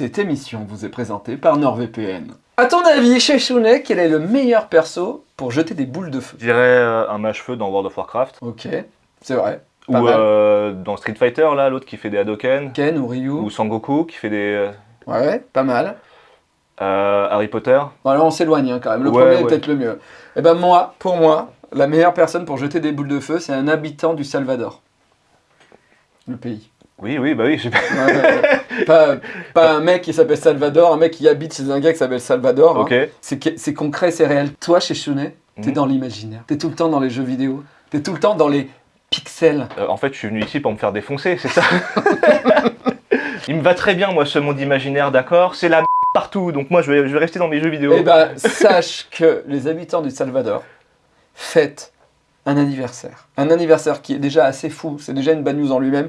Cette émission vous est présentée par NordVPN. A ton avis, chez Shounet, quel est le meilleur perso pour jeter des boules de feu? Je dirais euh, un mage-feu dans World of Warcraft. Ok, c'est vrai. Ou Pas mal. euh, dans Street Fighter, là, l'autre qui fait des Hadoken. Ken ou Ryu Ou Sangoku qui fait des... euh, Ouais, pas mal. euh, Harry Potter. Bon, alors on s'éloigne hein, quand même. Le Ouais, premier est ouais. peut-être le mieux. Eh ben moi, pour moi, la meilleure personne pour jeter des boules de feu, c'est un habitant du Salvador. Le pays. Oui, oui, bah oui. j'ai- Ouais, ouais, ouais. pas, pas un mec qui s'appelle Salvador, un mec qui habite chez un gars qui s'appelle Salvador. hein. ok. C'est concret, c'est réel. Toi, chez Chounet, t'es Mhm. dans l'imaginaire. T'es tout le temps dans les jeux vidéo. T'es tout le temps dans les pixels. Euh, en fait, je suis venu ici pour me faire défoncer, c'est ça Il me va très bien, moi, ce monde imaginaire, d'accord? C'est la m*** partout, donc moi, je vais, je vais rester dans mes jeux vidéo. Eh ben, sache que les habitants du Salvador fêtent un anniversaire. Un anniversaire qui est déjà assez fou, c'est déjà une bad news en lui-même,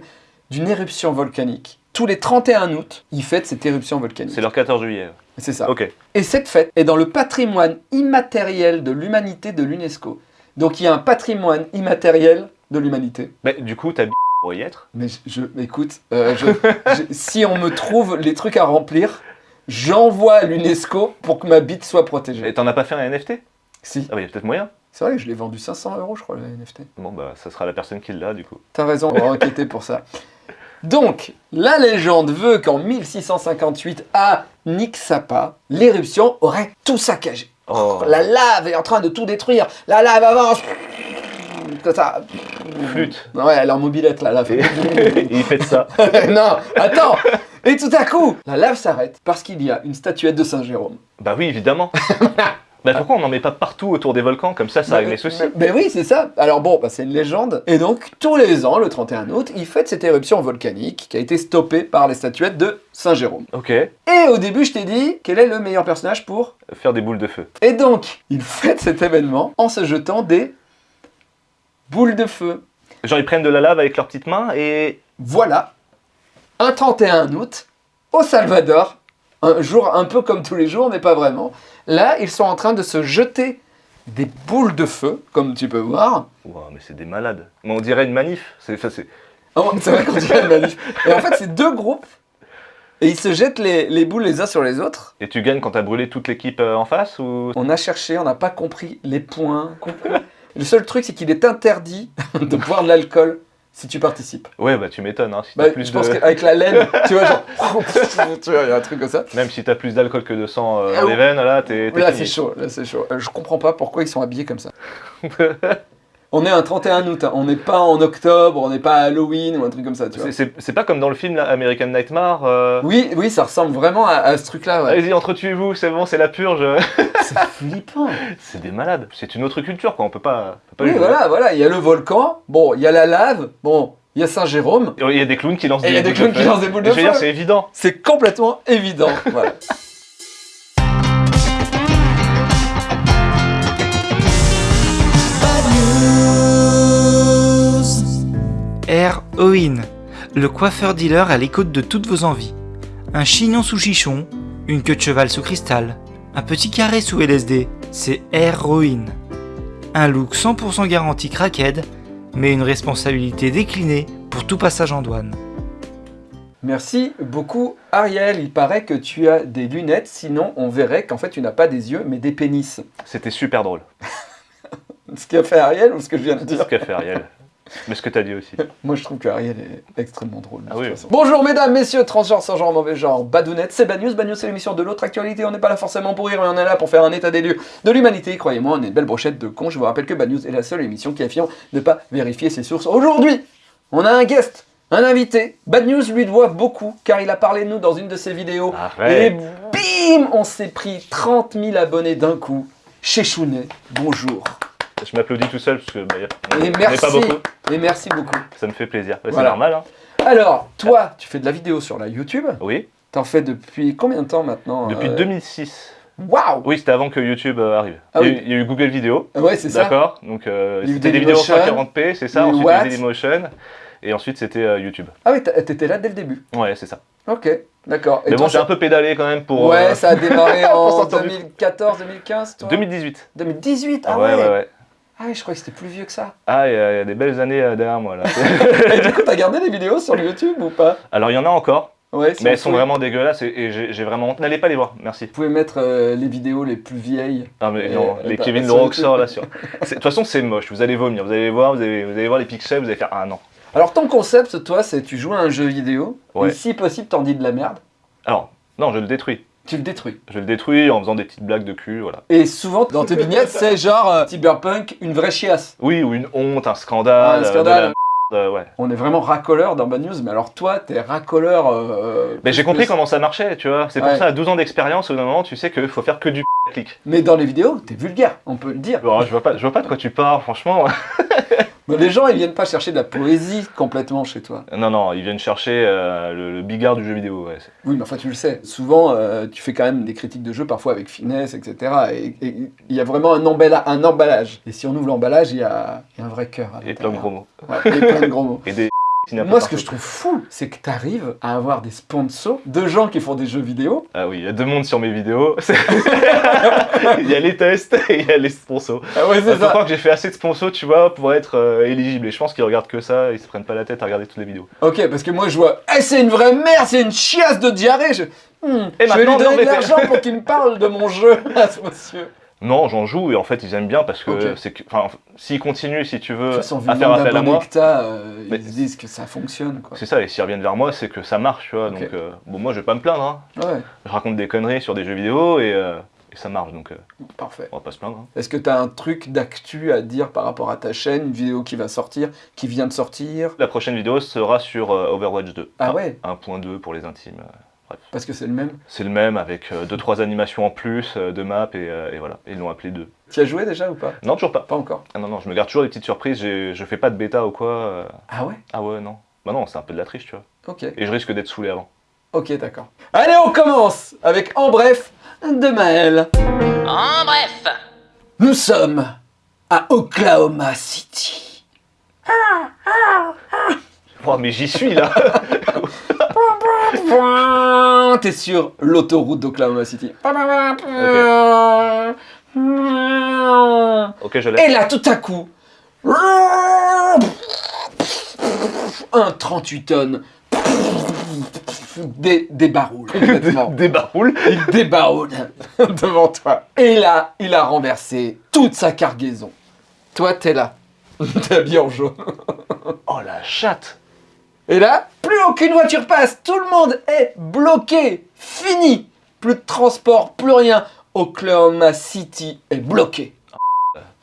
d'une éruption volcanique. Tous les 31 août, ils fêtent cette éruption volcanique. C'est leur 14 juillet. C'est ça. Ok. Et cette fête est dans le patrimoine immatériel de l'humanité de l'UNESCO. Donc il y a un patrimoine immatériel de l'humanité. Bah, du coup, t'as pour y être? Mais je, je- écoute, euh, je- je- si on me trouve les trucs à remplir, j'envoie à l'UNESCO pour que ma bite soit protégée. Et t'en as pas fait un NFT Si, Ah bah, y a peut-être moyen. c'est vrai que je l'ai vendu 500 euros, je crois, le NFT. Bon, bah, ça sera la personne qui l'a, du coup. T'as raison, on va enquêter pour ça. Donc, la légende veut qu'en 1658, à Nixapa, l'éruption aurait tout saccagé. Oh, La lave est en train de tout détruire. La lave avance. Comme ça. flûte. Ouais, elle est en mobilette, la lave. Il fait de ça. non, attends. Et tout à coup, la lave s'arrête parce qu'il y a une statuette de Saint Jérôme. Bah oui, évidemment. bah pourquoi on n'en met pas partout autour des volcans Comme ça, ça règle les soucis. Mais, oui, c'est ça. Alors bon, bah, c'est une légende. Et donc, tous les ans, le 31 août, il fête cette éruption volcanique qui a été stoppée par les statuettes de Saint Jérôme. Ok. Et au début, je t'ai dit, quel est le meilleur personnage pour Faire des boules de feu. Et donc, il fête cet événement en se jetant des boules de feu. Genre, ils prennent de la lave avec leurs petites mains et... Voilà, un 31 août, au Salvador, un jour un peu comme tous les jours, mais pas vraiment. Là, ils sont en train de se jeter des boules de feu, comme tu peux voir. Ouah, mais c'est des malades. Mais on dirait une manif. C'est, ça, c'est... Oh, C'est vrai qu'on dirait une manif. Et en fait, c'est deux groupes, et ils se jettent les, les boules les uns sur les autres. Et tu gagnes quand t'as brûlé toute l'équipe euh, en face ou... On a cherché, on n'a pas compris les points. compris. Le seul truc, c'est qu'il est interdit de boire de l'alcool si tu participes. Ouais, bah tu m'étonnes. Hein, si Bah, plus je pense qu'avec la laine, tu vois, genre, tu vois, il y a un truc comme ça. Même si t'as plus d'alcool que de sang euh, Ah dans les veines, là, t'es, Là, c'est chaud, là, c'est chaud. Euh, Je comprends pas pourquoi ils sont habillés comme ça. on est un 31 août, hein. on n'est pas en octobre, on n'est pas à Halloween ou un truc comme ça, tu vois. C'est, pas comme dans le film là, American Nightmare. euh, Oui, oui, ça ressemble vraiment à, à ce truc-là, ouais. Allez-y, entretuez-vous, c'est bon, c'est la purge. C'est flippant. c'est des malades. C'est une autre culture, quoi. On peut pas. on peut pas Oui, jouer. voilà, voilà, il y a le volcan, bon, il y a la lave, bon, il y a Saint-Jérôme, Il y a des clowns qui lancent et il y a des boules clowns de qui feu. lancent des boules de Je veux dire, feu. c'est évident. C'est complètement évident, voilà. Heroin, le coiffeur dealer à l'écoute de toutes vos envies. Un chignon sous chichon, une queue de cheval sous cristal, un petit carré sous LSD, c'est Heroin. Un look 100% garanti crackhead, mais une responsabilité déclinée pour tout passage en douane. Merci beaucoup Ariel, il paraît que tu as des lunettes, sinon on verrait qu'en fait tu n'as pas des yeux mais des pénis. C'était super drôle. Ce qu'a fait Ariel ou ce que je viens de dire ce qu'a fait Ariel. Mais ce que t'as dit aussi. Moi je trouve que Ariel est extrêmement drôle. Ah oui. Bonjour mesdames, messieurs, transgenres, sans genre, mauvais genre, badounettes, c'est Bad News. Bad News c'est l'émission de l'autre actualité, on n'est pas là forcément pour rire, mais on est là pour faire un état des lieux de l'humanité. Croyez-moi, on est une belle brochette de cons. Je vous rappelle que Bad News est la seule émission qui affirme ne pas vérifier ses sources. Aujourd'hui, on a un guest, un invité. Bad News lui doit beaucoup car il a parlé de nous dans une de ses vidéos. Et bim, on s'est pris 30 000 abonnés d'un coup. Chez Chounet, bonjour. Je m'applaudis tout seul parce que bah, on n'est pas beaucoup. Et merci beaucoup. Ça me fait plaisir. Bah, Voilà. C'est normal. Hein. Alors, toi, tu fais de la vidéo sur la YouTube. Oui. T'en fais depuis combien de temps maintenant Depuis euh, 2006. Waouh Oui, c'était avant que YouTube euh, arrive. Ah il, y a oui. eu, il y a eu Google Vidéo. Ouais, c'est ça. D'accord. Donc euh, c'était des vidéos en Dailymotion. 140p, c'est ça. Ensuite, Dailymotion. Et ensuite, c'était euh, YouTube. Ah oui, t'étais là dès le début. Ouais, c'est ça. Ok, d'accord. Mais bon, j'ai un peu pédalé quand même pour. Ouais, euh, ça a démarré en sortir du- 2014, 2015, toi? 2018. 2018 Ah ouais, ouais, ouais, ouais. Ah oui, je croyais que c'était plus vieux que ça. Ah, il y, a des belles années euh, derrière moi là. Et du coup, t'as gardé les vidéos sur YouTube ou pas? Alors, il y en a encore. Ouais, Mais elles sont vraiment dégueulasses et, j'ai vraiment honte. N'allez pas les voir, merci. Vous pouvez mettre euh, les vidéos les plus vieilles. Non mais Et- non, et les Kevin Le. Roxor là sur. De toute façon c'est moche, vous allez vomir, vous allez voir, vous allez, vous allez voir les pixels, vous allez faire ah non. Alors ton concept, toi, c'est tu joues à un jeu vidéo, Ouais. et si possible, t'en dis de la merde, Alors, non, je le détruis. Tu le détruis. Je le détruis en faisant des petites blagues de cul, voilà. Et souvent, dans tes vignettes, c'est genre euh, Cyberpunk, une vraie chiasse. Oui, ou une honte, un scandale. Un euh, scandale. euh, ouais. On est vraiment racoleur dans Bad News, mais alors toi, t'es racoleur. euh, Mais j'ai compris comment ça marchait, tu vois. C'est pour Ouais. ça, à 12 ans d'expérience, au moment, tu sais qu'il faut faire que du clic. Mais dans les vidéos, t'es vulgaire, on peut le dire. Bon, je vois pas, je vois pas de quoi tu parles, franchement. Mais les gens, ils viennent pas chercher de la poésie complètement chez toi. non, non, ils viennent chercher euh, le, le bigard du jeu vidéo. Ouais. Oui, mais enfin, tu le sais. Souvent, euh, tu fais quand même des critiques de jeu, parfois avec finesse, etc. Et il y a vraiment un, emballa- un emballage. Et si on ouvre l'emballage, il y a, il y a un vrai cœur. à Et plein de gros mots. Ouais, et plein de gros mots. Et des Moi, ce que je trouve fou, c'est que tu arrives à avoir des sponsors de gens qui font des jeux vidéo. Ah oui, il y a deux mondes sur mes vidéos. Il y a les tests et il y a les sponsors. Ah ouais, Je crois que j'ai fait assez de sponsors, tu vois, pour être euh, éligible. Et je pense qu'ils regardent que ça, ils se prennent pas la tête à regarder toutes les vidéos. Ok, parce que moi, je vois, Eh, c'est une vraie merde, c'est une chiasse de diarrhée. Je, Hmm, Et je vais lui donner de l'argent pour qu'il me parle de mon jeu à ce monsieur. Non, j'en joue et en fait ils aiment bien parce que c'est enfin, s'ils continuent, si tu veux, façon, à faire appel à moi, euh, Mais- ils se disent que ça fonctionne, quoi. c'est ça. Et s'ils reviennent vers moi, c'est que ça marche, tu vois. Donc euh, bon, moi je vais pas me plaindre. Hein. Ouais, Je raconte des conneries sur des jeux vidéo et, euh, et ça marche, donc euh, parfait. on va pas se plaindre. hein. Est-ce que t'as un truc d'actu à dire par rapport à ta chaîne, une vidéo qui va sortir, qui vient de sortir? La prochaine vidéo sera sur Overwatch 2. Ah ouais? 1.2 pour les intimes. Euh, bref. Parce que c'est le même. C'est le même avec 2-3 animations en plus euh, de map et, euh, et voilà. Et ils l'ont appelé 2. Tu as joué déjà ou pas? Non, toujours pas. Pas encore. Ah non, non, je me garde toujours des petites surprises. Je fais pas de bêta ou quoi. euh. Ah ouais? Ah ouais, non. Bah non, c'est un peu de la triche, tu vois. Ok. Et je risque d'être saoulé avant. Ok, d'accord. Allez, on commence avec En bref de Maël. En bref, Nous sommes à Oklahoma City. Oh, mais j'y suis là T'es sur l'autoroute d'Oklahoma City. Ok, je l'ai. Et là, tout à coup, un 38 tonnes dé- débaroule. Débaroule Il débaroule devant toi. Et là, il a renversé toute sa cargaison. Toi, t'es là. T'es habillé en jaune. Oh la chatte Et là, plus aucune voiture passe. Tout le monde est bloqué. Fini. Plus de transport, plus rien. Oklahoma City est bloqué.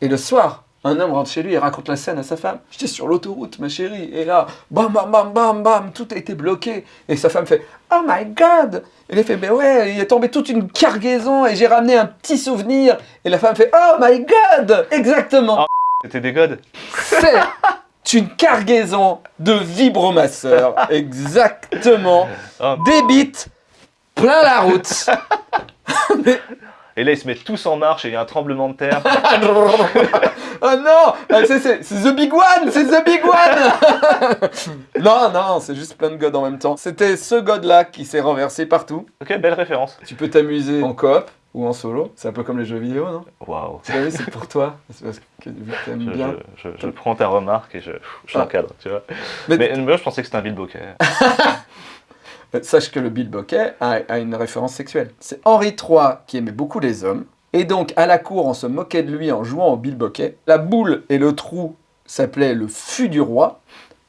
Et le soir, un homme rentre chez lui et raconte la scène à sa femme. J'étais sur l'autoroute, ma chérie. Et là, bam, bam, bam, bam, bam, tout a été bloqué. Et sa femme fait Oh my god Il a fait Ben ouais, il est tombé toute une cargaison et j'ai ramené un petit souvenir. Et la femme fait Oh my god Exactement. C'était des godes C'est une cargaison de vibromasseurs. Exactement. Oh. Des bites plein la route. Et là, ils se mettent tous en marche et il y a un tremblement de terre. oh non Ah, c'est, The Big One C'est The Big One Non, non, c'est juste plein de godes en même temps. C'était ce god-là qui s'est renversé partout. ok, belle référence. Tu peux t'amuser en coop ou en solo. C'est un peu comme les jeux vidéo, non? Waouh. C'est pour toi. C'est parce que vu que t'aimes Je, bien. je- je- je prends ta remarque et je, je Ah. l'encadre, tu vois. Mais- Mais, je pensais que c'était un Bilboquet. Euh, Sache que le Bill Bokeh a, a une référence sexuelle. C'est Henri III qui aimait beaucoup les hommes. Et donc, à la cour, on se moquait de lui en jouant au Bill Bokeh. La boule et le trou s'appelaient le fût du roi.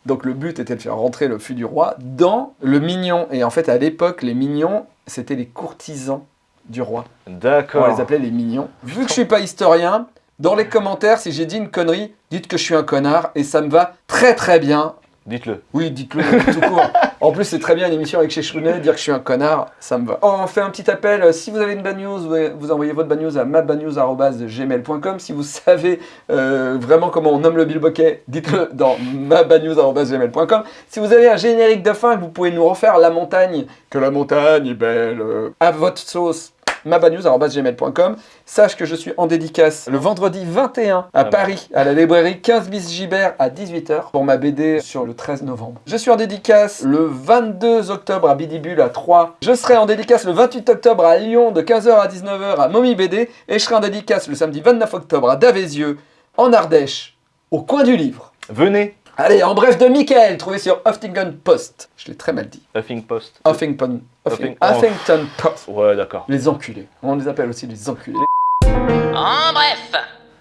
Donc, le but était de faire rentrer le fût du roi dans le mignon. Et en fait, à l'époque, les mignons, c'était les courtisans du roi. On D'accord. les appelait les mignons. Vu que je suis pas historien, dans les commentaires, si j'ai dit une connerie, dites que je suis un connard et ça me va très très bien. Dites-le. Oui, dites-le tout court. En plus, c'est très bien une émission avec chez Chounet, dire que je suis un connard, ça me va. On fait un petit appel. euh, Si vous avez une bad news, vous envoyez votre bad news à mabadnews.gmail.com. Si vous savez euh, vraiment comment on nomme le bilboquet, dites-le dans mabadnews.gmail.com. Si vous avez un générique de fin que vous pouvez nous refaire la montagne, que la montagne est belle, à votre sauce, mabadnews.gmail.com. Sache que je suis en dédicace le vendredi 21 à Ah bah. Paris, à la librairie 15 bis Gibert à 18h pour ma BD sur le 13 novembre. Je suis en dédicace le 22 octobre à Bidibule à 3. Je serai en dédicace le 28 octobre à Lyon de 15h à 19h à Mommy BD et je serai en dédicace le samedi 29 octobre à Davézieux en Ardèche au coin du livre. Venez. Allez, en bref de Michael, trouvé sur Huffington Post. Je l'ai très mal dit. Huffing Post. Huffington, Huffing- Huffing- Huffington Post. Ouais, d'accord. Les enculés. On les appelle aussi les enculés. En bref,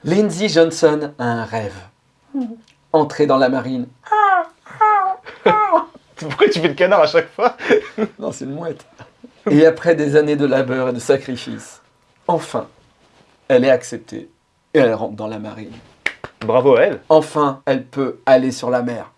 Lindsay Johnson a un rêve. Entrer dans la marine. Pourquoi tu fais le canard à chaque fois? Non, c'est une mouette. Et après des années de labeur et de sacrifice, enfin, elle est acceptée et elle rentre dans la marine. Bravo à elle. Enfin, elle peut aller sur la mer.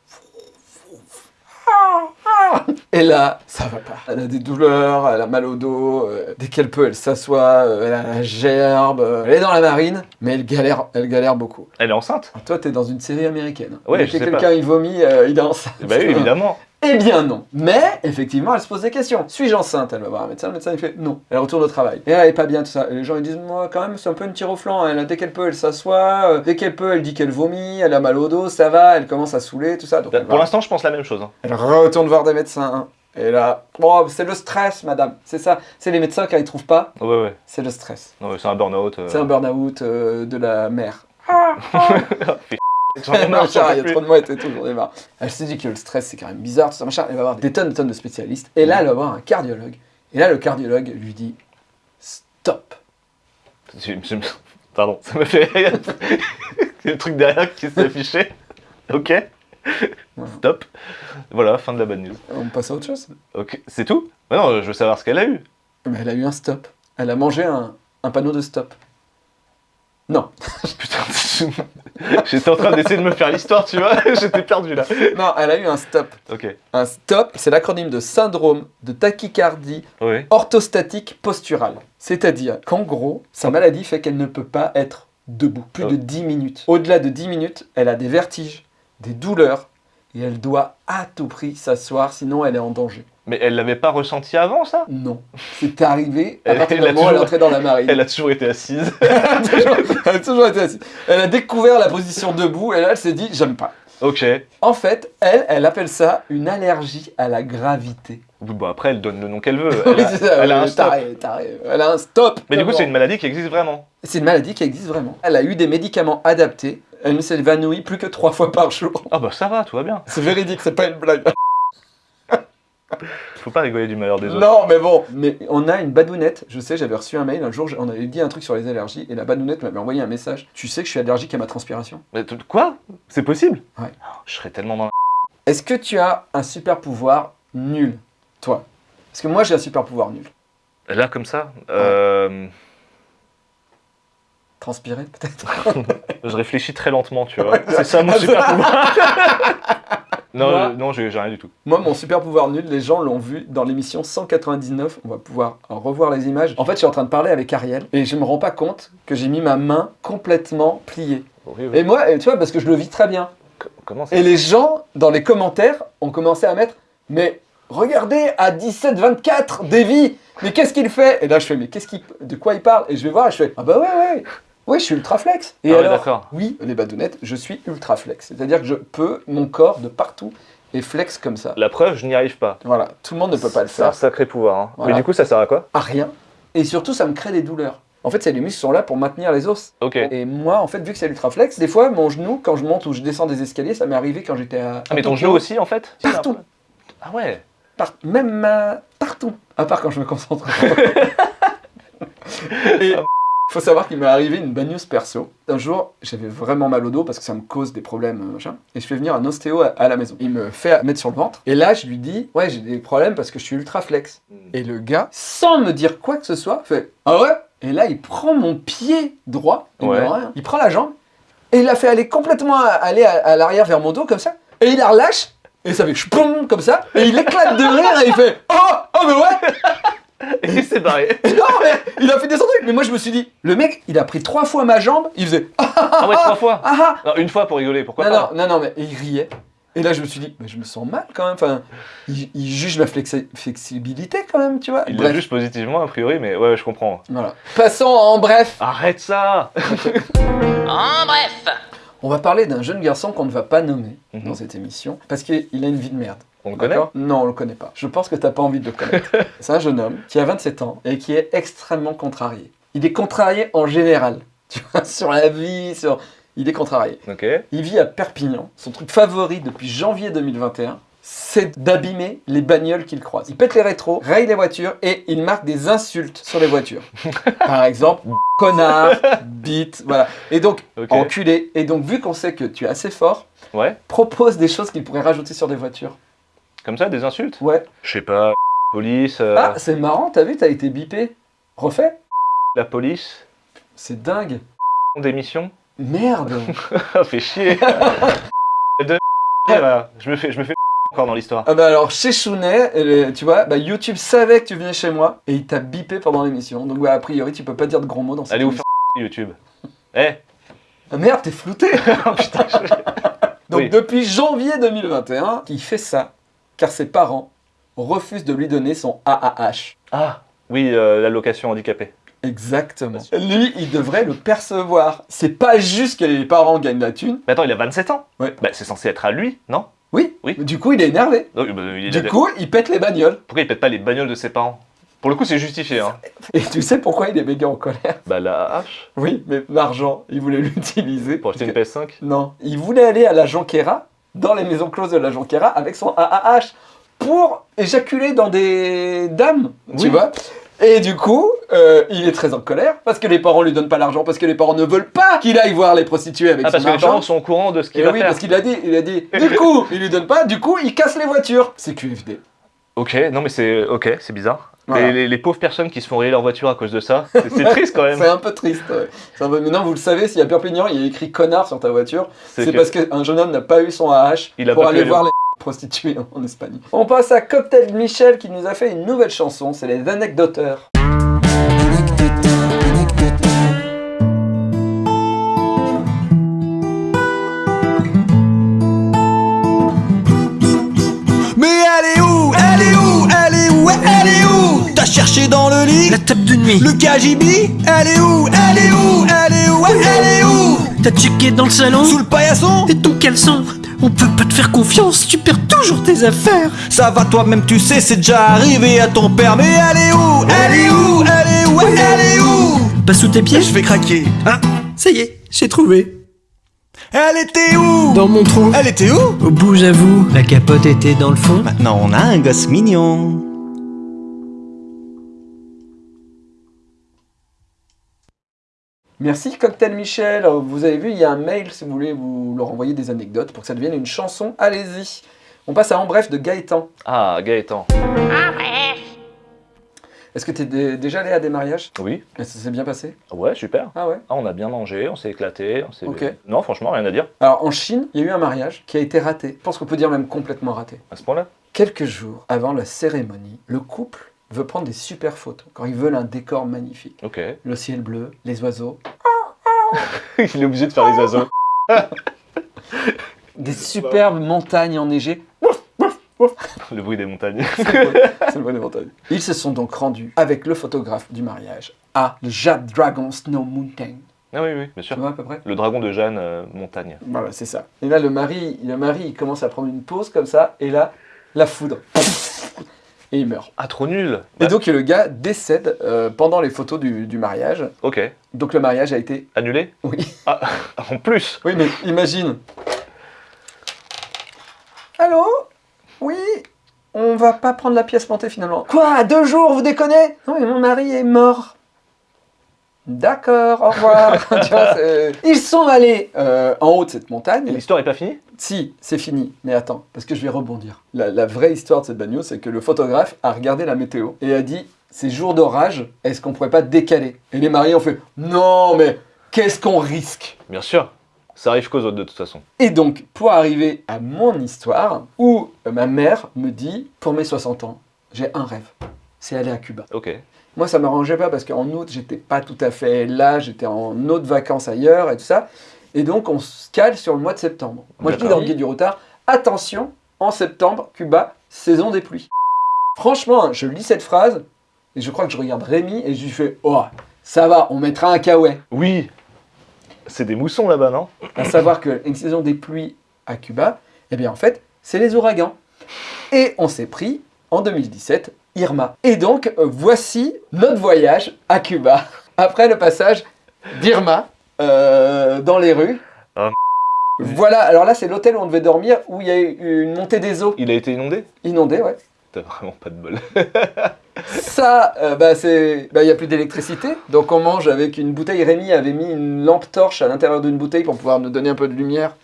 Et là, ça va pas. Elle a des douleurs, elle a mal au dos. euh, dès qu'elle peut, elle s'assoit, euh, elle a la gerbe. euh, elle est dans la marine, mais elle galère, elle galère beaucoup. Elle est enceinte. Alors, toi, t'es dans une série américaine. Ouais, Dès je que sais quelqu'un il vomit, il est enceinte. Bah oui, évidemment. Eh bien non. Mais effectivement, elle se pose des questions. Suis-je enceinte? Elle va voir un médecin. Le médecin il fait non. Elle retourne au travail. Et elle est pas bien tout ça. Et les gens ils disent moi quand même c'est un peu une tire au flanc. Elle dès qu'elle peut elle s'assoit. Euh, Dès qu'elle peut elle dit qu'elle vomit. Elle a mal au dos. Ça va. Elle commence à saouler tout ça. Donc elle, Pour l'instant, je pense la même chose. hein. elle retourne voir des médecins. Et là, oh, c'est le stress, madame. C'est ça. C'est les médecins quand ils trouvent pas. Ouais, ouais. C'est le stress. Ouais, c'est un burn-out. euh. C'est un burn-out euh, de la mère. Machin, il y a trop de mouettes et tout, j'en ai marre. Elle se dit que le stress c'est quand même bizarre, tout ça machin. Elle va voir des tonnes et tonnes de spécialistes. Et là, elle va voir un cardiologue. Et là, le cardiologue lui dit Stop. Pardon, ça me fait rire. Le truc derrière qui s'est affiché. Ok. Voilà. Stop. Voilà, fin de la bad news. On passe à autre chose. Ok, c'est tout? Mais Non, je veux savoir ce qu'elle a eu. Mais elle a eu un stop. Elle a mangé un, un panneau de stop. Non. Putain, j'étais en train d'essayer de me faire l'histoire, tu vois. J'étais perdu là. Non, elle a eu un stop. Ok. Un stop, c'est l'acronyme de syndrome de tachycardie Oui. orthostatique posturale. C'est-à-dire qu'en gros, sa maladie fait qu'elle ne peut pas être debout plus de Oh. 10 minutes. Au-delà de 10 minutes, elle a des vertiges, des douleurs, et elle doit à tout prix s'asseoir, sinon elle est en danger. Mais elle l'avait pas ressenti avant, ça? Non, c'est arrivé à partir du moment où elle est entrée dans la marine. Elle a toujours été assise. Elle a toujours, elle a toujours été assise. Elle a découvert la position debout, et là elle s'est dit, j'aime pas. ok. En fait, elle, elle appelle ça une allergie à la gravité. Oui, bon, après, elle donne le nom qu'elle veut. Elle Oui, a, c'est ça, elle a oui, un stop. taré, taré. Elle a un stop. Mais du coup, c'est une maladie qui existe vraiment. C'est une maladie qui existe vraiment. Elle a eu des médicaments adaptés. Elle ne s'évanouit plus que trois fois par jour. Ah bah ça va, tout va bien. C'est véridique, c'est pas une blague. Faut pas rigoler du malheur des autres. Non, mais bon. Mais on a une badounette. Je sais, j'avais reçu un mail un jour. On avait dit un truc sur les allergies et la badounette m'avait envoyé un message. Tu sais que je suis allergique à ma transpiration? Mais quoi? C'est possible? Ouais. Oh, Je serais tellement dans la... Est-ce que tu as un super pouvoir nul, toi? Parce que moi j'ai un super pouvoir nul. Là, comme ça? Euh, Transpirer peut-être. Je réfléchis très lentement, tu vois. C'est ça mon super pouvoir. non, Moi- non, j'ai rien du tout. Moi, mon super pouvoir nul, les gens l'ont vu dans l'émission 199. On va pouvoir revoir les images. En fait, je suis en train de parler avec Ariel et je me rends pas compte que j'ai mis ma main complètement pliée. Horrible. Et moi, tu vois, parce que je le vis très bien. Co- Comment ça Et les gens, dans les commentaires, ont commencé à mettre Mais regardez, à 17-24, Davy, mais qu'est-ce qu'il fait? Et là, je fais Mais qu'est-ce qu'il, de quoi il parle? Et je vais voir et je fais Ah bah ouais, ouais, ouais, je suis ultra flex. Et Ah ouais, alors, d'accord. oui, les badounettes, je suis ultra flex. C'est-à-dire que je peux, mon corps de partout est flex comme ça. La preuve, je n'y arrive pas. Voilà, tout le monde ne peut pas le C'est un faire. sacré pouvoir. hein. Voilà. Mais du coup, ça sert à quoi? À rien. Et surtout, ça me crée des douleurs. En fait, c'est les muscles sont là pour maintenir les os. Ok. Et moi, en fait, vu que c'est l'ultra flex, des fois, mon genou, quand je monte ou je descends des escaliers, ça m'est arrivé quand j'étais à. Ah, mais ton genou aussi, en fait? Partout. Ah ouais Par- même ma- partout, à part quand je me concentre. Et faut savoir qu'il m'est arrivé une bad news perso. Un jour, j'avais vraiment mal au dos parce que ça me cause des problèmes, euh, machin. Et je fais venir un ostéo à, à la maison. Il me fait mettre sur le ventre. Et là, je lui dis, ouais, j'ai des problèmes parce que je suis ultra flex. Et le gars, sans me dire quoi que ce soit, fait, ah ouais? Et là, il prend mon pied droit. Il, me Ouais. dit rien. il prend la jambe. Et il l'a fait aller complètement à- aller à, à l'arrière vers mon dos comme ça. Et il la relâche. Et ça fait chpoum comme ça. Et il éclate de rire et il fait Oh Oh mais ouais Et il s'est barré. Non mais il a fait des trucs. Mais moi je me suis dit Le mec il a pris trois fois ma jambe. Il faisait Ah Ah ouais, trois fois ah ah Non, une fois pour rigoler, pourquoi Non pas non non non mais il riait. Et là je me suis dit Mais je me sens mal quand même. Enfin il, il juge ma flexi- flexibilité quand même tu vois. Il l'a juste positivement, a priori, mais ouais, je comprends. voilà. Passons en bref. Arrête ça en bref, On va parler d'un jeune garçon qu'on ne va pas nommer Mhm. dans cette émission parce qu'il a une vie de merde. On le connaît Non, on le connaît pas. Je pense que t'as pas envie de le connaître. C'est un jeune homme qui a 27 ans et qui est extrêmement contrarié. Il est contrarié en général, tu vois, sur la vie, sur... il est contrarié. Ok. Il vit à Perpignan. Son truc favori depuis janvier 2021, c'est d'abîmer les bagnoles qu'il croise. Il pète les rétros, raye les voitures et il marque des insultes sur les voitures. Par exemple, connard, bite, voilà. Et donc, enculé. Et donc, vu qu'on sait que tu es assez fort, Ouais. propose des choses qu'il pourrait rajouter sur des voitures. Comme ça, des insultes? Ouais. Je sais pas. Police. euh, Ah, c'est marrant, t'as vu, t'as été bipé. Refait La police. C'est dingue. Démission. Merde. Ah, fait chier. de là. Je me fais, je me fais encore dans l'histoire. Ah bah alors chez Chounet, tu vois, bah YouTube savait que tu venais chez moi et il t'a bipé pendant l'émission. Donc bah, a priori tu peux pas dire de gros mots dans cette Allez vous faire YouTube. Eh. Ah merde, t'es flouté Oh, putain, je- Donc Oui. depuis janvier 2021, il fait ça car ses parents refusent de lui donner son AAH. Ah. Oui, euh, l'allocation handicapée. Exactement. Lui, il devrait le percevoir. C'est pas juste que les parents gagnent la thune. Mais attends, il a 27 ans. Ouais. Bah, c'est censé être à lui, non? Oui. Oui. Du coup, il est énervé. Bah, il Du coup, il pète les bagnoles. Pourquoi il pète pas les bagnoles de ses parents? Pour le coup, c'est justifié. Hein. Et tu sais pourquoi il est méga en colère? Bah, la hache Oui, mais l'argent, il voulait l'utiliser. pour acheter une Parce que- PS5. Non, il voulait aller à la Jonquera, dans les maisons closes de la Jonquera, avec son AAH pour éjaculer dans des dames, tu Oui. vois. Et du coup, euh, il est très en colère parce que les parents lui donnent pas l'argent, parce que les parents ne veulent pas qu'il aille voir les prostituées avec Ah, son parce que les argent. parents sont au courant de ce qu'il Et va oui, faire. parce qu'il a dit, il a dit, du coup, il lui donne pas, du coup, il casse les voitures. C'est QFD. Ok, non mais c'est ok, c'est bizarre. Voilà. Les, les- les pauvres personnes qui se font rayer leur voiture à cause de ça, c'est triste quand même. C'est un peu triste. ouais. Un peu- Maintenant, vous le savez, s'il y a Perpignan, il y a écrit connard sur ta voiture, c'est que- parce qu'un jeune homme n'a pas eu son AH Il a pour aller voir les prostituées en Espagne. On passe à Cocktail Michel qui nous a fait une nouvelle chanson, c'est les anecdoteurs. Elle est où Elle est où? T'as cherché dans le lit? La table de nuit. Le KGB Elle est où? Elle est où? Elle est où? Elle est où? T'as checké dans le salon? Sous le paillasson? Et ton caleçon? On peut pas te faire confiance, tu perds toujours tes affaires. Ça va toi-même tu sais c'est déjà arrivé à ton père. Mais elle est où? Elle est où? Elle est où? Elle est où? Pas sous tes pieds? Je fais craquer Ah, ça y est, j'ai trouvé. Elle était où? Dans mon trou. Elle était où? Au bout, j'avoue, la capote était dans le fond. Maintenant on a un gosse mignon Merci Cocktail Michel. Euh, Vous avez vu, il y a un mail si vous voulez vous leur envoyer des anecdotes pour que ça devienne une chanson. Allez-y. On passe à En bref de Gaëtan. Ah, Gaëtan. Est-ce que tu es déjà allé à des mariages? Oui. Et ça s'est bien passé? Ouais, super. Ah ouais? Ah, on a bien mangé, on s'est éclaté. On s'est... Ok. Non, franchement, rien à dire Alors en Chine, il y a eu un mariage qui a été raté. Je pense qu'on peut dire même complètement raté. à ce point-là? Quelques jours avant la cérémonie, le couple veut prendre des super photos. Quand ils veulent un décor magnifique. Le ciel bleu, les oiseaux, Il est obligé de faire les oiseaux. des superbes montagnes enneigées. Le bruit des montagnes. C'est le bon des montagnes. Ils se sont donc rendus avec le photographe du mariage à le Jade Dragon Snow Mountain. ah oui, oui, bien Tu sûr. vois à peu près? Le dragon de Jeanne, euh, montagne. Voilà, c'est ça. Et là, le mari, le mari, il commence à prendre une pause comme ça, et là, la foudre. Et il meurt. Ah, trop nul Et donc, le gars décède euh, pendant les photos du, du mariage. Ok. Donc, le mariage a été. Annulé? Oui. Ah, en plus Oui, mais imagine. Allô? Oui? On va pas prendre la pièce montée finalement. Quoi? Deux jours, vous déconnez? Non, mais mon mari est mort. D'accord, au revoir. Tu vois, c'est- Ils sont allés euh, en haut de cette Et montagne. l'histoire est pas finie? Si, c'est fini. Mais attends, parce que je vais rebondir. La, la vraie histoire de cette bagnole, c'est que le photographe a regardé la météo et a dit ces jours d'orage, est-ce qu'on pourrait pas décaler? Et les mariés ont fait non, mais qu'est-ce qu'on risque? Bien sûr. Ça arrive qu'aux autres de toute façon. Et donc, pour arriver à mon histoire, où euh, ma mère me dit pour mes 60 ans, j'ai un rêve c'est aller à Cuba. Ok. Moi, ça m'arrangeait pas parce qu'en août, j'étais pas tout à fait là, j'étais en autre vacances ailleurs et tout ça. Et donc, on se cale sur le mois de septembre. Moi, je dis dans le guide du retard, attention, en septembre, Cuba, saison des pluies. Franchement, hein, je lis cette phrase et je crois que je regarde Rémi et je lui fais, oh, ça va, on mettra un kawaii. Oui C'est des moussons là-bas, non? À savoir qu'une saison des pluies à Cuba, eh bien, en fait, c'est les ouragans. Et on s'est pris, en 2017, Irma. Et donc, euh, voici notre voyage à Cuba, après le passage d'Irma euh, dans les rues. Voilà, alors là c'est l'hôtel où on devait dormir, où il y a eu une montée des eaux Il a été inondé? Inondée, ouais. T'as vraiment pas de bol. Ça, euh, bah c'est, bah il y a plus d'électricité, donc on mange avec une bouteille. Rémi avait mis une lampe torche à l'intérieur d'une bouteille pour pouvoir nous donner un peu de lumière.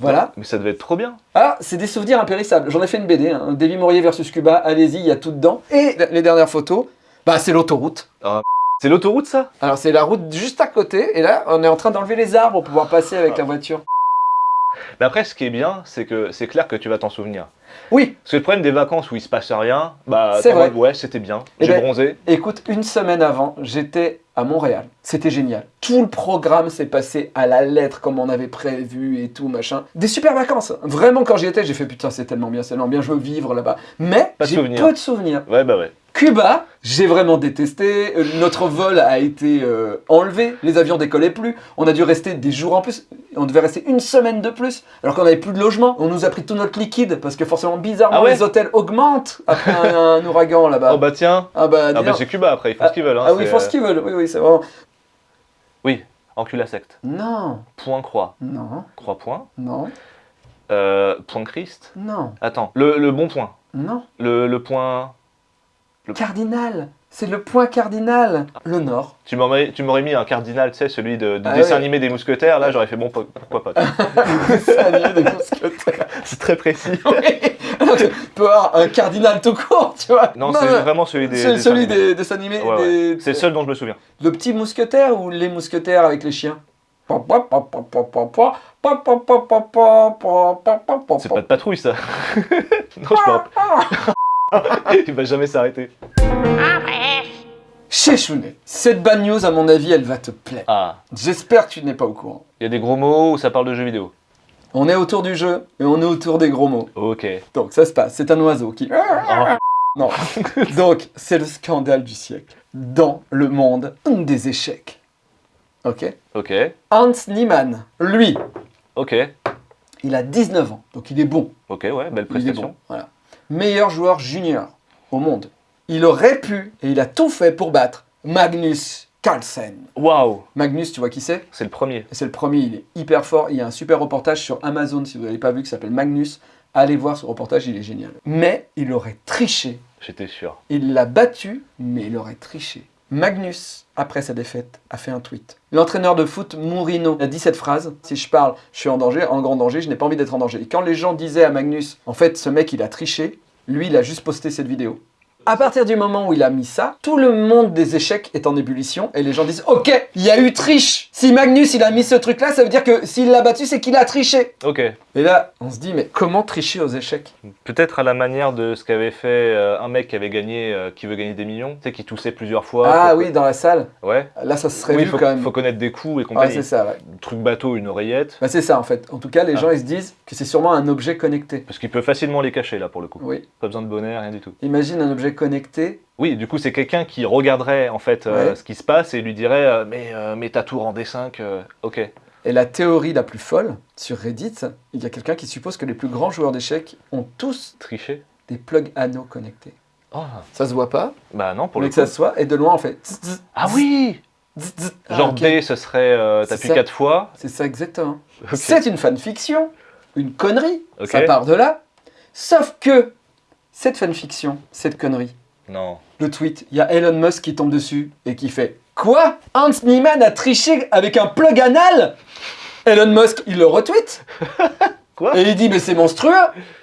Voilà. Mais ça devait être trop bien. Ah, c'est des souvenirs impérissables. J'en ai fait une BD, hein. Davy Maurier versus Cuba. Allez-y, il y a tout dedans. Et les dernières photos, bah c'est l'autoroute. C'est l'autoroute ça? Alors c'est la route juste à côté, et là on est en train d'enlever les arbres pour pouvoir passer avec la voiture. Mais après, ce qui est bien, c'est que c'est clair que tu vas t'en souvenir. Oui, Parce que le problème des vacances où il se passe rien, bah, C'est vrai. ouais, c'était bien, Eh j'ai ben, bronzé. Écoute, une semaine avant, j'étais à Montréal. C'était génial. Tout le programme s'est passé à la lettre comme on avait prévu et tout, machin. Des super vacances. Vraiment, quand j'y étais, j'ai fait putain, c'est tellement bien, c'est tellement bien, je veux vivre là-bas. Mais Pas de j'ai souvenirs. peu de souvenirs. Ouais, bah ouais. Cuba, j'ai vraiment détesté. Euh, Notre vol a été euh, enlevé. Les avions décollaient plus. On a dû rester des jours en plus. On devait rester une semaine de plus. Alors qu'on n'avait plus de logement. On nous a pris tout notre liquide parce que forcément, bizarrement, Ah ouais les hôtels augmentent après un, un ouragan là-bas. Oh bah tiens, ah bah, ah bah c'est Cuba après, ils font Ah, ce qu'ils veulent. Hein, Ah oui, ils font ce qu'ils veulent. Oui, oui, c'est vraiment. Oui, encule la secte. Non, Point croix. non, Croix point. non, Euh, point Christ. non, Attends, le, le bon point. non. Le, le point... Cardinal. C'est le point cardinal. Le nord. Tu m'aurais mis un cardinal, tu sais, celui de, Ah dessin ouais. animé des mousquetaires, là j'aurais fait bon, po- pourquoi pas. Y est, des mousquetaires. c'est très précis. Oui. Alors que tu peux avoir un cardinal tout court, tu vois. Non, c'est vraiment celui des... C'est dessins celui animés. des dessins animés. Ouais, ouais. des- C'est le seul dont je me souviens. Le petit mousquetaire ou les mousquetaires avec les chiens C'est pas de patrouille ça. non, je rappelle. Il va jamais s'arrêter. En bref. Chechounet, cette bad news, à mon avis, elle va te plaire. Ah, J'espère que tu n'es pas au courant. il y a des gros mots où ça parle de jeux vidéo? On est autour du jeu et on est autour des gros mots. Ok. Donc ça se passe, c'est un oiseau qui... Oh, Non. Donc c'est le scandale du siècle. Dans le monde des échecs. Ok ok, Hans Niemann, lui, ok, il a 19 ans, donc il est bon. ok, ouais, belle Il est prestation. bon, voilà. Meilleur joueur junior au monde. Il aurait pu, et il a tout fait pour battre Magnus Carlsen. Waouh, Magnus, tu vois qui c'est? C'est le premier. C'est le premier, il est hyper fort. Il y a un super reportage sur Amazon, si vous n'avez pas vu, qui s'appelle Magnus. Allez voir ce reportage, il est génial. Mais il aurait triché. J'étais sûr. Il l'a battu, mais il aurait triché. Magnus, après sa défaite, a fait un tweet. L'entraîneur de foot Mourinho a dit cette phrase Si je parle, je suis en danger, en grand danger, je n'ai pas envie d'être en danger. Et quand les gens disaient à Magnus En fait, ce mec, il a triché, lui, il a juste posté cette vidéo. À partir du moment où il a mis ça, tout le monde des échecs est en ébullition et les gens disent Ok, il y a eu triche Si Magnus il a mis ce truc là, ça veut dire que s'il l'a battu, c'est qu'il a triché Ok. Et là, on se dit Mais comment tricher aux échecs? Peut-être à la manière de ce qu'avait fait euh, un mec qui avait gagné, euh, qui veut gagner des millions, tu sais, qui toussait plusieurs fois. Ah oui, dans la salle, Ouais. là ça se serait Oui, vu faut, quand même. faut connaître des coups et compagnie. c'est ça, ouais. Truc bateau, une oreillette. Bah, c'est ça en fait. En tout cas, les Ah. gens ils se disent que c'est sûrement un objet connecté. Parce qu'il peut facilement les cacher là pour le coup. Oui. Pas besoin de bonnet, rien du tout. Imagine un objet connecté. Oui, du coup, c'est quelqu'un qui regarderait en fait euh, Ouais. ce qui se passe et lui dirait euh, Mais euh, mets ta tour en D5, euh, ok. Et la théorie la plus folle, sur Reddit, il y a quelqu'un qui suppose que les plus grands joueurs d'échecs ont tous Tricher des plugs anneaux connectés. Ah, Ça se voit pas, bah non, pour mais le que coup. ça se soit, et de loin on fait. Ah oui. Ah, Genre ok. D, ce serait euh, t'appuies. 4 fois. C'est ça exactement. Ok. C'est une fanfiction, une connerie. Ça part de là. Sauf que cette fanfiction, cette connerie, Non. le tweet, il y a Elon Musk qui tombe dessus et qui fait Quoi? Hans Niemann a triché avec un plug anal? Elon Musk, il le retweet. Quoi? Et il dit Mais c'est monstrueux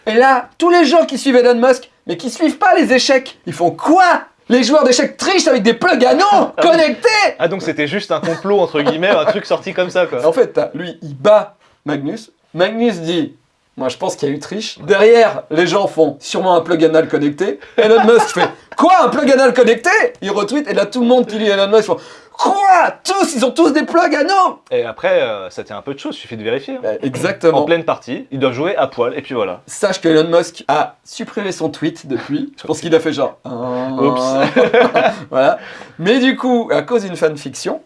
Et là, tous les gens qui suivent Elon Musk, mais qui suivent pas les échecs, ils font Quoi? Les joueurs d'échecs trichent avec des plugs anneaux connectés Ah donc c'était juste un complot entre guillemets, un truc sorti comme ça quoi. En fait, lui, il bat Magnus. Magnus dit Moi, je pense qu'il y a eu triche. Derrière, les gens font sûrement un plug anal connecté. Elon Musk fait Quoi Un plug anal connecté? Il retweet et là, tout le monde qui lit Elon Musk font Quoi? Tous Ils ont tous des plugs anneaux Et après, euh, ça tient un peu de choses, suffit de vérifier. hein. Bah, En Exactement. pleine partie, ils doivent jouer à poil et puis voilà. Sache que Elon Musk a supprimé son tweet depuis. Je pense qu'il a fait genre. Ah. Oups. voilà. Mais du coup, à cause d'une fanfiction,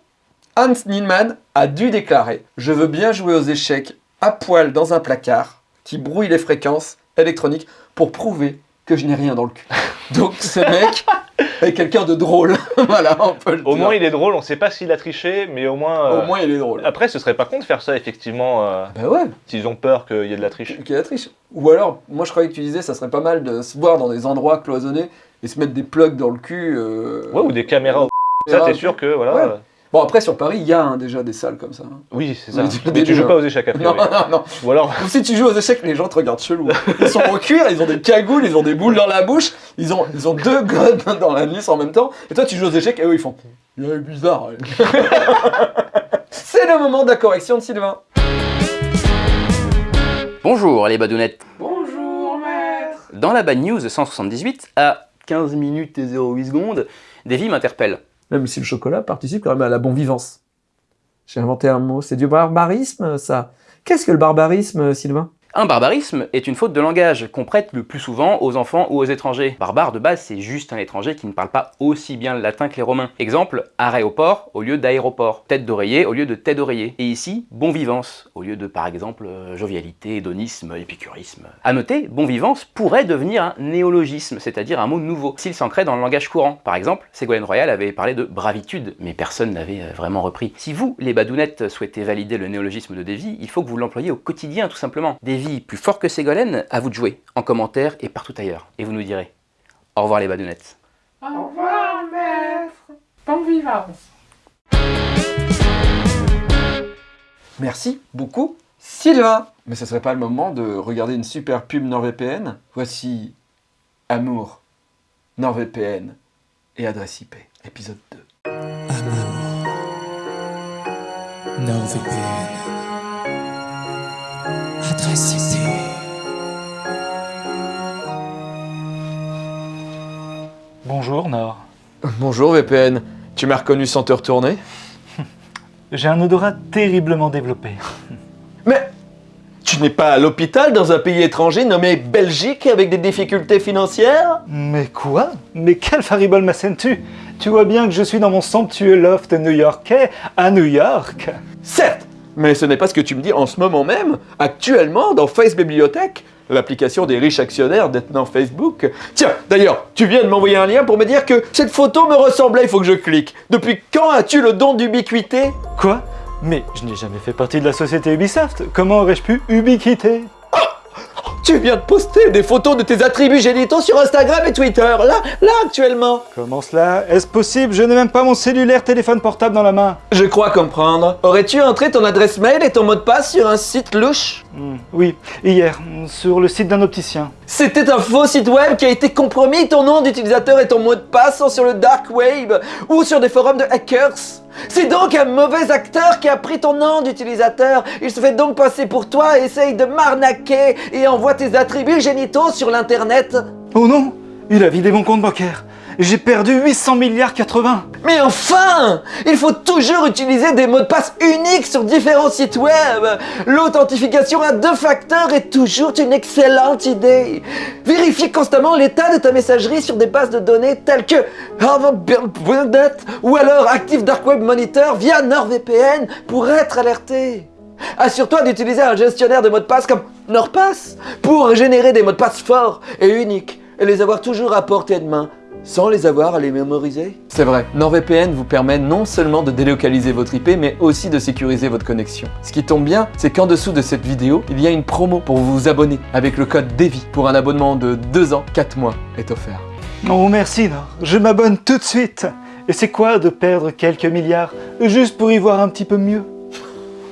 Hans Niemann a dû déclarer Je veux bien jouer aux échecs à poil dans un placard qui brouille les fréquences électroniques pour prouver que je n'ai rien dans le cul. Donc ce mec, avec quelqu'un de drôle. voilà, on peut le Au dire. moins, il est drôle, on sait pas s'il a triché, mais au moins. euh, Au moins, il est drôle. Après, ce serait pas con de faire ça, effectivement, euh, Bah ouais, s'ils ont peur qu'il y ait de la triche. qui est la triche. Ou alors, moi je croyais que tu disais, ça serait pas mal de se voir dans des endroits cloisonnés et se mettre des plugs dans le cul. euh, Ouais, ou des caméras. au- Ça, t'es sûr que, voilà. Ouais. Bon, après, sur Paris, il y a hein, déjà des salles comme ça. hein. Oui, c'est ça. Mais tu joues hein. pas aux échecs, a Non, non, non. Ou alors. Ou si tu joues aux échecs, les gens te regardent chelou. Ils sont en cuir, ils ont des cagoules, ils ont des boules dans la bouche, ils ont, ils ont deux godes dans la nuque en même temps. Et toi, tu joues aux échecs et eux, ils font. Il est bizarre. ouais. C'est le moment de la correction de Sylvain. Bonjour les badounettes. Bonjour, maître. Dans la Bad News 178, à 15 minutes et 08 secondes, Davy m'interpelle. Même si le chocolat participe quand même à la bon vivance. J'ai inventé un mot, c'est du barbarisme, ça. Qu'est-ce que le barbarisme, Sylvain? Un barbarisme est une faute de langage qu'on prête le plus souvent aux enfants ou aux étrangers. Barbare de base, c'est juste un étranger qui ne parle pas aussi bien le latin que les romains. Exemple, aéroport au lieu d'aéroport, tête d'oreiller au lieu de tête d'oreiller. Et ici, bon vivance au lieu de par exemple euh, jovialité, hédonisme, épicurisme. À noter, bon vivance pourrait devenir un néologisme, c'est-à-dire un mot nouveau, s'il s'ancrait dans le langage courant. Par exemple, Ségolène Royal avait parlé de bravitude, mais personne n'avait euh, vraiment repris. Si vous, les badounettes, souhaitez valider le néologisme de Davy, il faut que vous l'employiez au quotidien tout simplement. Plus fort que Ségolène, à vous de jouer, en commentaire et partout ailleurs. Et vous nous direz. Au revoir les badounettes. Au revoir, maître. Bonne vivance. Merci beaucoup, Sylvain. Mais ce serait pas le moment de regarder une super pub NordVPN Voici Amour, NordVPN et adresse IP, épisode 2. NordVPN. Bonjour Nord. Bonjour VPN, tu m'as reconnu sans te retourner? J'ai un odorat terriblement développé. Mais tu n'es pas à l'hôpital dans un pays étranger nommé Belgique avec des difficultés financières? Mais quoi? Mais quel faribole m'assènes-tu Tu vois bien que je suis dans mon somptueux loft new-yorkais à New York. Certes, mais ce n'est pas ce que tu me dis en ce moment même, actuellement dans Face Bibliothèque, l'application des riches actionnaires détenant Facebook. Tiens, d'ailleurs, tu viens de m'envoyer un lien pour me dire que cette photo me ressemblait, il faut que je clique. Depuis quand as-tu le don d'ubiquité? Quoi? Mais je n'ai jamais fait partie de la société Ubisoft. Comment aurais-je pu ubiquiter? Tu viens de poster des photos de tes attributs génitaux sur Instagram et Twitter, là, là actuellement. Comment cela? Est-ce possible? Je n'ai même pas mon cellulaire téléphone portable dans la main. Je crois comprendre. Aurais-tu entré ton adresse mail et ton mot de passe sur un site louche? Hmm, Oui, hier, sur le site d'un opticien. C'était un faux site web qui a été compromis. Ton nom d'utilisateur et ton mot de passe sont sur le dark web ou sur des forums de hackers. C'est donc un mauvais acteur qui a pris ton nom d'utilisateur. Il se fait donc passer pour toi, essaye de m'arnaquer et envoie tes attributs génitaux sur l'internet. Oh non Il a vidé mon compte bancaire. J'ai perdu 800 milliards 80. Mais enfin Il faut toujours utiliser des mots de passe uniques sur différents sites web L'authentification à deux facteurs est toujours une excellente idée Vérifie constamment l'état de ta messagerie sur des bases de données telles que Harvard.net ou alors Active Dark Web Monitor via NordVPN pour être alerté Assure-toi d'utiliser un gestionnaire de mots de passe comme NordPass pour générer des mots de passe forts et uniques et les avoir toujours à portée de main sans les avoir à les mémoriser C'est vrai, NordVPN vous permet non seulement de délocaliser votre IP, mais aussi de sécuriser votre connexion. Ce qui tombe bien, c'est qu'en dessous de cette vidéo, il y a une promo pour vous abonner avec le code DEVI pour un abonnement de 2 ans, 4 mois est offert. Oh merci Nord, je m'abonne tout de suite. Et c'est quoi de perdre quelques milliards juste pour y voir un petit peu mieux?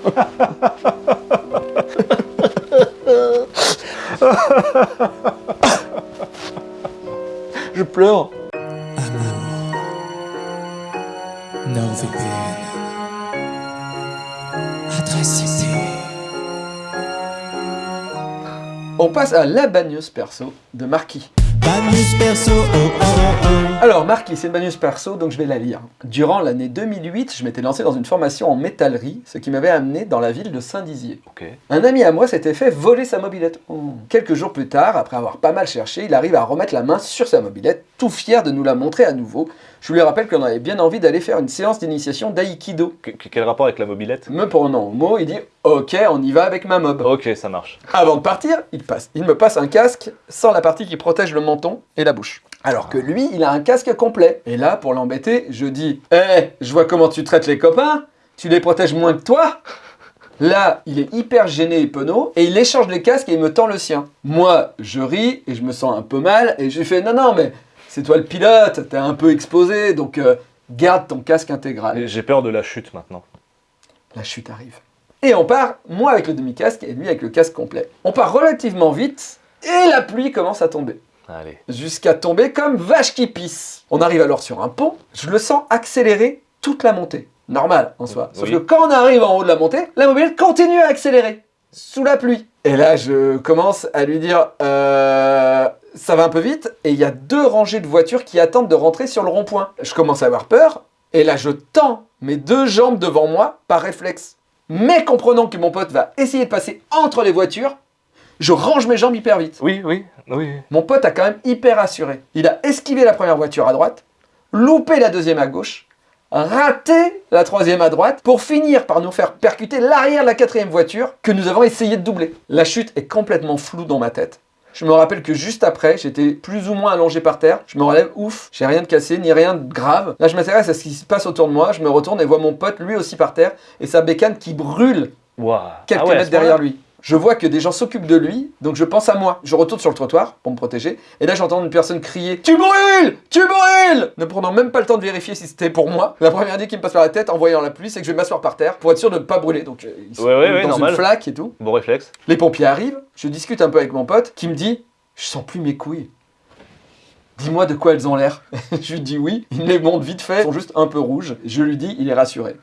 Je pleure NordVPN. Adresse IP. On passe à la bagneuse perso de Marquis. Banus perso, oh oh oh. Alors Marquis, c'est une bagneuse perso, donc je vais la lire. Durant l'année 2008, je m'étais lancé dans une formation en métallerie, ce qui m'avait amené dans la ville de Saint-Dizier. Un ami à moi s'était fait voler sa mobilette. Quelques jours plus tard, après avoir pas mal cherché, il arrive à remettre la main sur sa mobilette tout fier de nous la montrer à nouveau. Je lui rappelle qu'on avait bien envie d'aller faire une séance d'initiation d'aïkido. Que- que- Quel rapport avec la mobilette? Me prenant au mot, il dit Ok, on y va avec ma mob. Ok, ça marche. Avant de partir, il, passe, il me passe un casque sans la partie qui protège le menton et la bouche. Alors que lui, il a un casque complet. Et là, pour l'embêter, je dis Eh, je vois comment tu traites les copains, tu les protèges moins que toi Là, il est hyper gêné et penaud, et il échange les casques et il me tend le sien. Moi, je ris et je me sens un peu mal, et je lui fais Non, non, mais c'est toi le pilote, t'es un peu exposé, donc euh, garde ton casque intégral. J'ai peur de la chute maintenant. La chute arrive. Et on part, moi avec le demi-casque et lui avec le casque complet. On part relativement vite et la pluie commence à tomber. Allez. Jusqu'à tomber comme vache qui pisse. On arrive alors sur un pont, je le sens accélérer toute la montée. Normal en soi. Sauf Oui. que quand on arrive en haut de la montée, la mobilette continue à accélérer. Sous la pluie. Et là, je commence à lui dire euh, ça va un peu vite. Et il y a deux rangées de voitures qui attendent de rentrer sur le rond-point. Je commence à avoir peur. Et là, je tends mes deux jambes devant moi par réflexe. Mais comprenant que mon pote va essayer de passer entre les voitures, je range mes jambes hyper vite. Oui, oui, oui. Mon pote a quand même hyper assuré. Il a esquivé la première voiture à droite, loupé la deuxième à gauche, raté la troisième à droite, pour finir par nous faire percuter l'arrière de la quatrième voiture que nous avons essayé de doubler. La chute est complètement floue dans ma tête. Je me rappelle que juste après, j'étais plus ou moins allongé par terre. Je me relève, ouf, j'ai rien de cassé, ni rien de grave. Là, je m'intéresse à ce qui se passe autour de moi. Je me retourne et vois mon pote, lui aussi par terre, et sa bécane qui brûle quelques Ah ouais, à mètres derrière lui. Je vois que des gens s'occupent de lui, donc je pense à moi. Je retourne sur le trottoir pour me protéger, et là j'entends une personne crier Tu brûles Tu brûles Ne prenant même pas le temps de vérifier si c'était pour moi. La première idée qui me passe par la tête en voyant la pluie, c'est que je vais m'asseoir par terre pour être sûr de ne pas brûler. Donc, euh, ils sont Ouais, ouais, ouais, dans normal. une flaque et tout. Bon réflexe. Les pompiers arrivent, je discute un peu avec mon pote qui me dit Je sens plus mes couilles. Dis-moi de quoi elles ont l'air. je lui dis oui, il les montre vite fait, elles sont juste un peu rouges. Je lui dis, il est rassuré.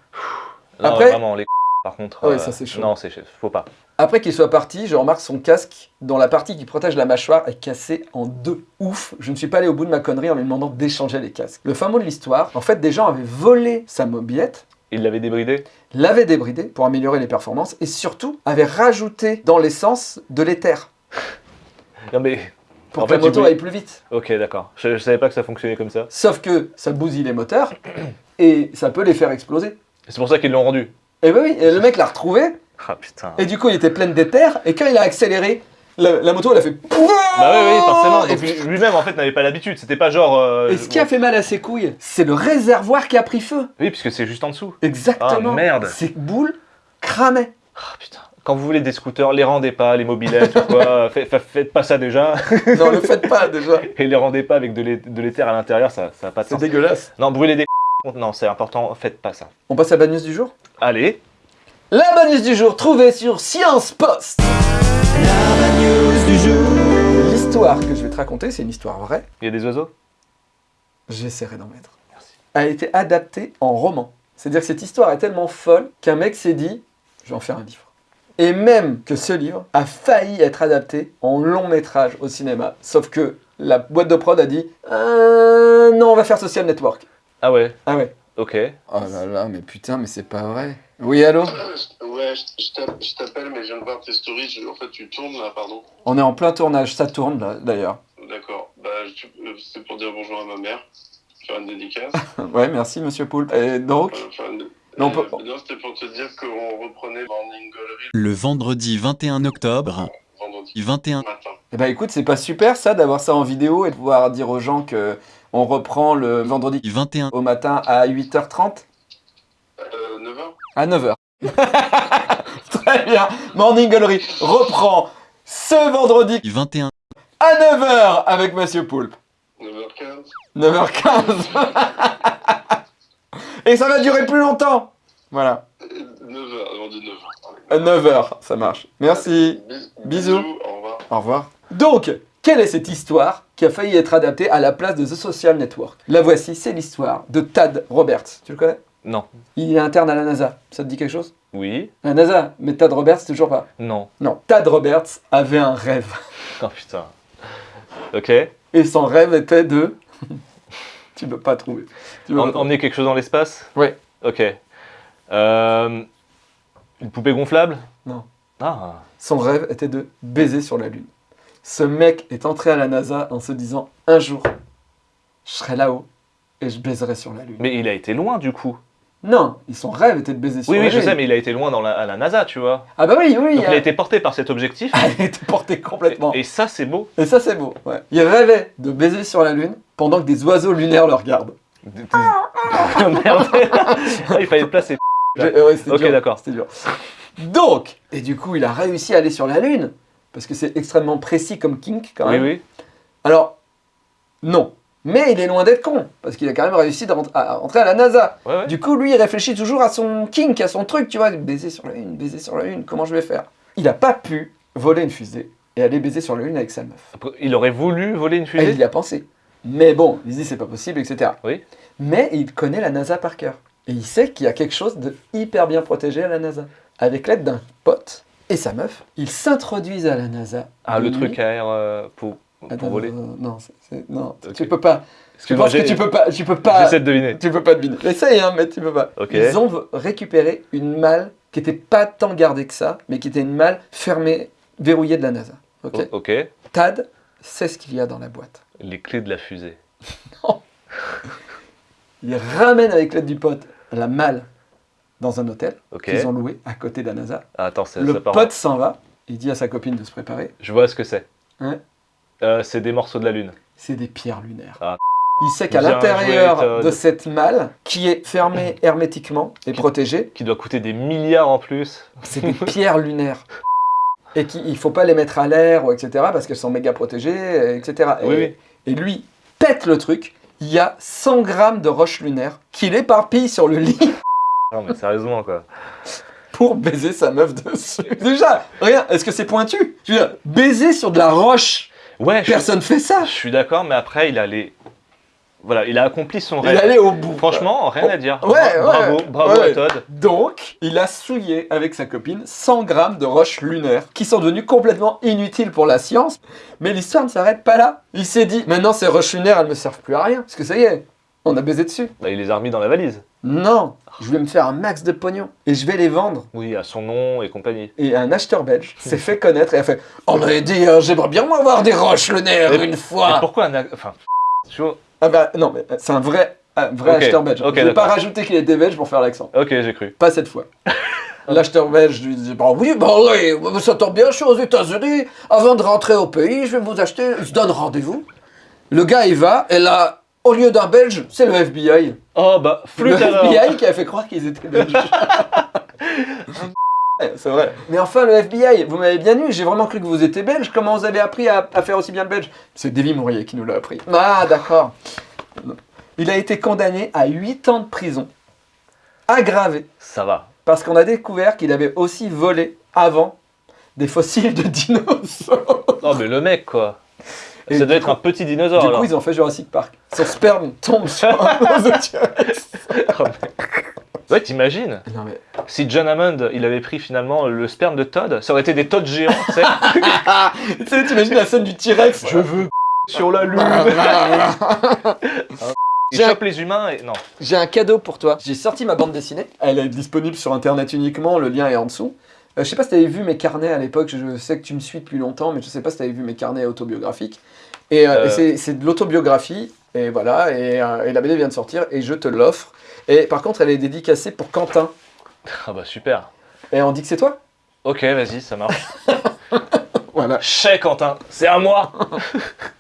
Non, Après- vraiment, les par contre. Ouais, euh, ça, c'est chaud. Non, c'est faut pas. Après qu'il soit parti, je remarque son casque dont la partie qui protège la mâchoire est cassée en deux. Ouf, je ne suis pas allé au bout de ma connerie en lui demandant d'échanger les casques. Le fin mot de l'histoire, en fait, des gens avaient volé sa mobilette, Il l'avait débridé l'avaient débridé pour améliorer les performances et surtout avaient rajouté dans l'essence de l'éther Non mais. pour En que la fait, moto tu- aille plus vite. Ok, d'accord. Je, je savais pas que ça fonctionnait comme ça. Sauf que ça bousille les moteurs et ça peut les faire exploser. C'est pour ça qu'ils l'ont rendu. Et ben oui, et le mec l'a retrouvé Ah putain. et du coup il était plein d'éther et quand il a accéléré, la, la moto elle a fait Bah oui, oui, forcément. Et puis- lui- lui-même en fait n'avait pas l'habitude. C'était pas genre. euh, Et ce qui a fait mal à ses couilles, c'est le réservoir qui a pris feu. Oui, puisque c'est juste en dessous. Exactement. Ah, merde. Ces boules cramaient. Ah putain. Quand vous voulez des scooters, les rendez pas, les mobilettes ou quoi. Faites, fa- faites pas ça déjà. Non, le faites pas déjà. Et les rendez pas avec de l'é- de l'éther à l'intérieur, ça, ça a pas de C'est sens. dégueulasse. Non, brûler des non, c'est important, faites pas ça. On passe à la news du jour? Allez. La bad news du jour trouvée sur Science Post. L'histoire que je vais te raconter, c'est une histoire vraie. Il y a des oiseaux? J'essaierai d'en mettre. Merci. A été adaptée en roman. C'est-à-dire que cette histoire est tellement folle qu'un mec s'est dit, je vais en faire un livre. Et même que ce livre a failli être adapté en long métrage au cinéma. Sauf que la boîte de prod a dit, Euh, non, on va faire Social Network. Ah ouais, Ah ouais. Ok. Oh là là, mais putain, mais c'est pas vrai. Oui, allô Ouais, je- je t'app- je t'appelle, mais je viens de voir tes stories. En fait, tu tournes là, pardon. On est en plein tournage, ça tourne là, d'ailleurs. D'accord. Bah, euh, c'est pour dire bonjour à ma mère. Faire une dédicace. Ouais, merci monsieur Poulpe. Et donc Euh, Non, Euh, peut- non, c'était pour te dire qu'on reprenait Morning Gallery Le vendredi 21 octobre, vendredi 21 matin. Eh ben écoute, c'est pas super ça d'avoir ça en vidéo et de pouvoir dire aux gens que on reprend le vendredi 21 au matin à 8h30 Euh, 9h à 9h. Très bien. Morning Gallery reprend ce vendredi 21 à 9h avec monsieur Poulpe. 9h15 9h15. et ça va durer plus longtemps. Voilà. 9h, on dit 9h. À 9h, ça marche. Merci. Bisous. Au revoir. Au revoir. Donc, quelle est cette histoire qui a failli être adaptée à la place de The Social Network? La voici, c'est l'histoire de Tad Roberts. Tu le connais? Non. Il est interne à la NASA. Ça te dit quelque chose? Oui. La NASA, mais Tad Roberts, toujours pas. Non. Non, Tad Roberts avait un rêve. Oh putain. Ok. Et son rêve était de... tu peux pas trouver. Tu peux pas emmener quelque chose dans l'espace? Ouais. Ok. Euh, Une poupée gonflable? Non. Ah. Son rêve était de baiser sur la Lune. Ce mec est entré à la NASA en se disant un jour, je serai là-haut et je baiserai sur la Lune. Mais il a été loin du coup. Non, son rêve était de baiser sur Oui, la oui, Lune. je sais, mais il a été loin dans la, à la NASA, tu vois. Ah bah oui, oui. Donc il a été porté par cet objectif. Elle a été portée complètement. Et ça, c'est beau. Et ça, c'est beau. Ouais. Il rêvait de baiser sur la Lune pendant que des oiseaux lunaires le regardent. Merde. Ah, il fallait placer. Ouais, Ok, d'accord. C'était dur. Donc, et du coup, il a réussi à aller sur la Lune, parce que c'est extrêmement précis comme kink quand Oui, même. oui. Alors, non. Mais il est loin d'être con, parce qu'il a quand même réussi de à rentrer à la NASA. Ouais, ouais. Du coup, lui, il réfléchit toujours à son kink, à son truc, tu vois, baiser sur la Lune, baiser sur la Lune, comment je vais faire? Il n'a pas pu voler une fusée et aller baiser sur la Lune avec sa meuf. Il aurait voulu voler une Et fusée il y a pensé. Mais bon, il se dit c'est pas possible, etc. Oui. Mais il connaît la NASA par cœur. Et il sait qu'il y a quelque chose de hyper bien protégé à la NASA. Avec l'aide d'un pote et sa meuf, ils s'introduisent à la NASA. Ah, le truc à air euh, pour, pour Attends, voler. Non, non, non, tu peux pas. Je Excuse-moi, pense que j'ai- tu peux pas. Tu peux pas. J'essaie de deviner. Tu peux pas deviner. Essaye, hein, mais tu peux pas. Ils ont récupéré une malle qui était pas tant gardée que ça, mais qui était une malle fermée, verrouillée de la NASA. Ok. Tad sait ce qu'il y a dans la boîte. Les clés de la fusée. Il ramène avec l'aide du pote la malle dans un hôtel Ok. qu'ils ont loué à côté de la NASA. Ah, attends, Le ça part. pote s'en va. Il dit à sa copine de se préparer. Je vois ce que c'est. Ouais. Euh, c'est des morceaux de la Lune. C'est des pierres lunaires. Ah. Il sait qu'à l'intérieur de cette malle, qui est fermée hermétiquement et protégée, Qui doit coûter des milliards en plus. c'est des pierres lunaires. Et qu'il ne faut pas les mettre à l'air, ou etc., parce qu'elles sont méga protégées, etc. Oui, et, oui. et lui pète le truc. Il y a 100 grammes de roches lunaires qu'il éparpille sur le lit Non, mais sérieusement, quoi. pour baiser sa meuf dessus. Déjà, rien, est-ce que c'est pointu? Je veux dire, baiser sur de la roche, Ouais, je, personne fait ça. je suis d'accord, mais après, il a les. Voilà, il a accompli son Il rêve. allait au bout. Franchement, rien à dire. Ouais, ouais, bravo, bravo ouais. à Todd. Donc, il a souillé avec sa copine 100 grammes de roches lunaires qui sont devenues complètement inutiles pour la science. Mais l'histoire ne s'arrête pas là. Il s'est dit, maintenant ces roches lunaires, elles ne me servent plus à rien. Parce que ça y est, on a baisé dessus. Bah, il les a remis dans la valise. Non, je vais me faire un max de pognon et je vais les vendre. Oui, à son nom et compagnie. Et un acheteur belge s'est fait connaître et a fait On m'avait dit, euh, j'aimerais bien avoir des roches lunaires Et- une fois. pourquoi un. ac- Enfin, tu vois. Ah bah non, mais c'est un vrai, un vrai Ok, acheteur belge. ok, je vais pas d'accord. rajouter qu'il était belge pour faire l'accent. Ok, j'ai cru. Pas cette fois. L'acheteur belge lui dit Bah oui, bah oui, ça tombe bien, je suis aux États-Unis. Avant de rentrer au pays, je vais vous acheter. Se donne rendez-vous. Le gars, il va, et là, au lieu d'un belge, c'est le FBI. Oh, bah, Le alors. FBI qui a fait croire qu'ils étaient belges. C'est vrai. Mais enfin, le FBI, vous m'avez bien eu, j'ai vraiment cru que vous étiez belge. Comment vous avez appris à, à faire aussi bien le belge? C'est Davy Mourier qui nous l'a appris. Ah, d'accord. Il a été condamné à 8 ans de prison, aggravé, Ça va. parce qu'on a découvert qu'il avait aussi volé avant des fossiles de dinosaures. Non, mais le mec, quoi. Et ça doit être un petit dinosaure Du alors. coup, ils ont fait Jurassic Park. Son sperme tombe sur un T-Rex. Oh, Ouais, t'imagines Non mais... Si John Hammond, il avait pris finalement le sperme de Todd, ça aurait été des Todd géants, tu sais. Tu sais, t'imagines la scène du T-Rex Je veux sur la lune. Il J'ai- chope les humains et non. J'ai un cadeau pour toi. J'ai sorti ma bande dessinée. Elle est disponible sur internet uniquement, le lien est en dessous. Euh, je sais pas si tu avais vu mes carnets à l'époque, je sais que tu me suis depuis longtemps, mais je sais pas si tu avais vu mes carnets autobiographiques. Et, euh, Euh. et c'est- de l'autobiographie, et voilà, et, et la BD vient de sortir, et je te l'offre. Et par contre, elle est dédicacée pour Quentin. Ah bah super. Et on dit que c'est toi? Ok, vas-y, ça marche. Voilà. Chais Quentin, c'est à moi.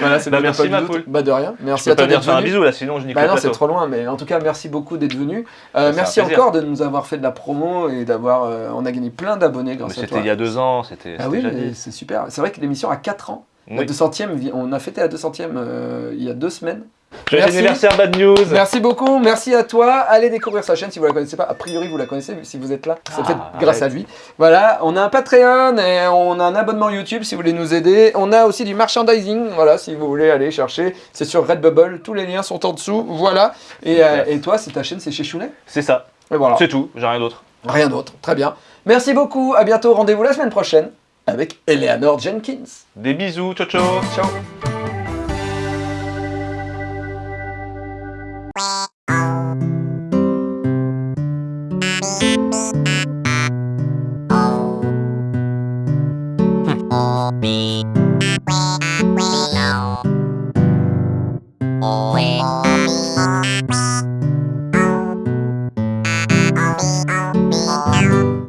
Voilà, c'est Bah, merci, ma poule. Bah de rien. Merci Je à peux toi d'être faire un venu. bisou là, sinon je nique Bah non, c'est trop loin, mais en tout cas, merci beaucoup d'être venu. Euh, merci encore de nous avoir fait de la promo et d'avoir. euh, on a gagné plein d'abonnés Mais grâce à c'était toi. il y a deux ans, c'était Ah c'était oui, c'est super. C'est vrai que l'émission a 4 ans. La Oui. 200e, vi- on a fêté la 200e euh, il y a deux semaines. Joyeux Merci. anniversaire Bad News. Merci beaucoup, merci à toi. Allez découvrir sa chaîne si vous la connaissez pas. A priori, vous la connaissez si vous êtes là. C'est Ah, peut-être grâce à lui. Voilà, on a un Patreon et on a un abonnement YouTube si vous voulez nous aider. On a aussi du merchandising, voilà, si vous voulez aller chercher. C'est sur Redbubble, tous les liens sont en dessous. Voilà. Et, euh, et toi, c'est ta chaîne, c'est chez Chounet? C'est ça. Et voilà. C'est tout, j'ai rien d'autre. Rien d'autre. Très bien. Merci beaucoup. À bientôt. Rendez-vous la semaine prochaine avec Eleanor Jenkins. Des bisous, ciao ciao. Ciao.